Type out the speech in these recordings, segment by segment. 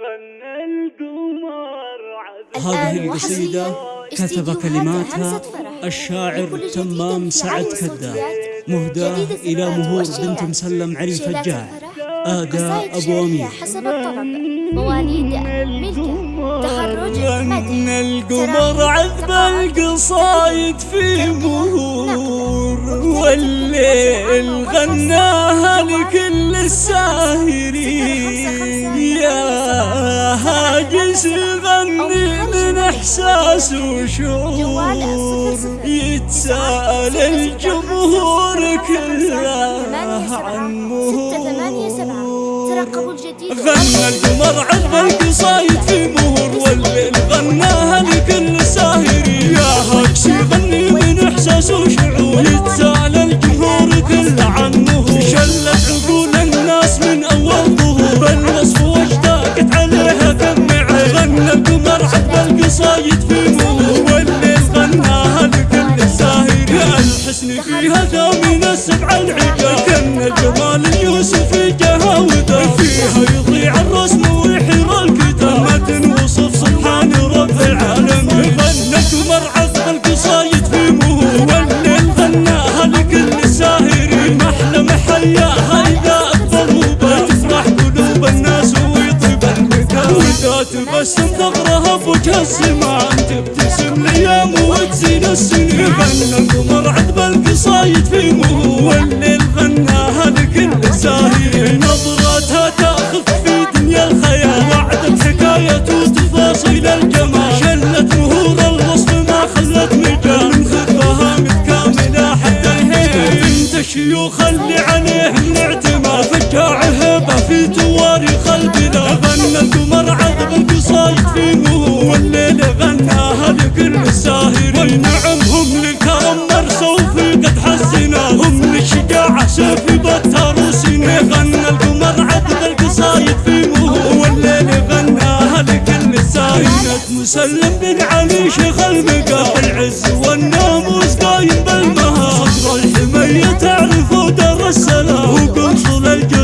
غنى القمر هذه القصيدة كتب كلماتها. الشاعر تمام سعد مهداة جديد. إلى مهور بنت مسلم علي فجاع قصائد أبو أمير. حسب الطلب مواليد ملكة. تخرج غنى القمر عذب القصايد في مهور والليل غناها لكل الساهرين. هاجس غني من إحساس وشعور يتساءل الجمهور كله عن الجديد. غنى القمر عذب القصايد في العجاب كن الجمال اليوسف جهاوده فيها يضيع الرسم ويحير الكتاب. ما تنوصف سبحان رب العالمين. القمر عذب القصايد في مهور والليل غناها لكل الساهرين. محلى محياها اذا وبات تفرح قلوب الناس ويطيب المكان وإذا تبسم ثغرها بوجه السماء. تبتسم الأيام وتزين السنين. غنى القمر عذب القصايد في مهور الشيوخ اللي عليهم الاعتماد فجاع هبة في تواريخ البلاد غنى القمر عذب القصايد في مهور والليل غناها لكل الساهرين نعمهم للكرم مرسوا في قد حسنا هم للشجاعة سيف بتر وسنين غنى القمر عذب القصايد في مهور والليل غناها لكل الساهرين مسلم بن علي شيخ المقام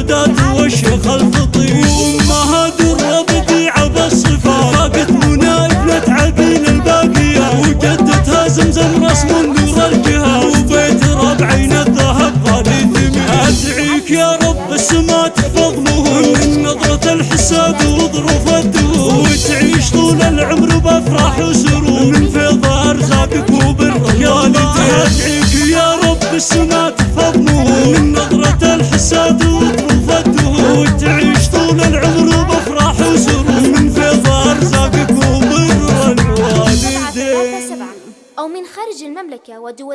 وقنصل الجداد والشيخ الفطير وامها در بديعة بالصفات فاقت منى ابنة عقيل الباقية. وجدتها زمزم رسم نور الجهة. وبيت ربعين الذهب غالي ثمين. أدعيك يا رب السما تحفظ مهور من نظرة الحساد وظروف الدهور وتعيش طول العمر بأفراح وسرور. من فيض أرزاقك وبالرجال. أدعيك يا رب السما تحفظ مهور من نظرة الحساد المملكة ودول